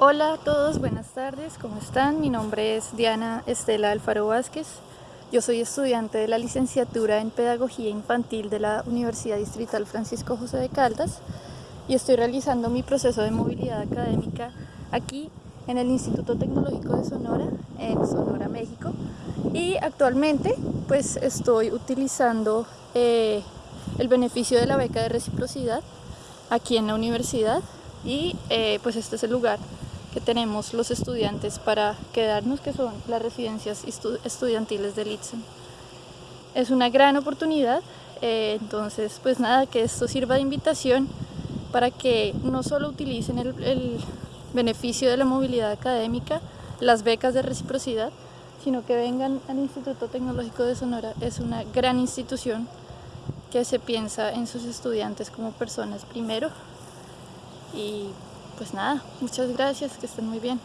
Hola a todos, buenas tardes, ¿cómo están? Mi nombre es Diana Estela Alfaro Vázquez. Yo soy estudiante de la licenciatura en Pedagogía Infantil de la Universidad Distrital Francisco José de Caldas y estoy realizando mi proceso de movilidad académica aquí en el Instituto Tecnológico de Sonora, en Sonora, México. Y actualmente pues estoy utilizando eh, el beneficio de la beca de reciprocidad aquí en la universidad y eh, pues este es el lugar que tenemos los estudiantes para quedarnos, que son las residencias estudiantiles de Litson. Es una gran oportunidad, eh, entonces pues nada, que esto sirva de invitación para que no solo utilicen el, el beneficio de la movilidad académica, las becas de reciprocidad, sino que vengan al Instituto Tecnológico de Sonora. Es una gran institución que se piensa en sus estudiantes como personas primero y pues nada, muchas gracias, que estén muy bien.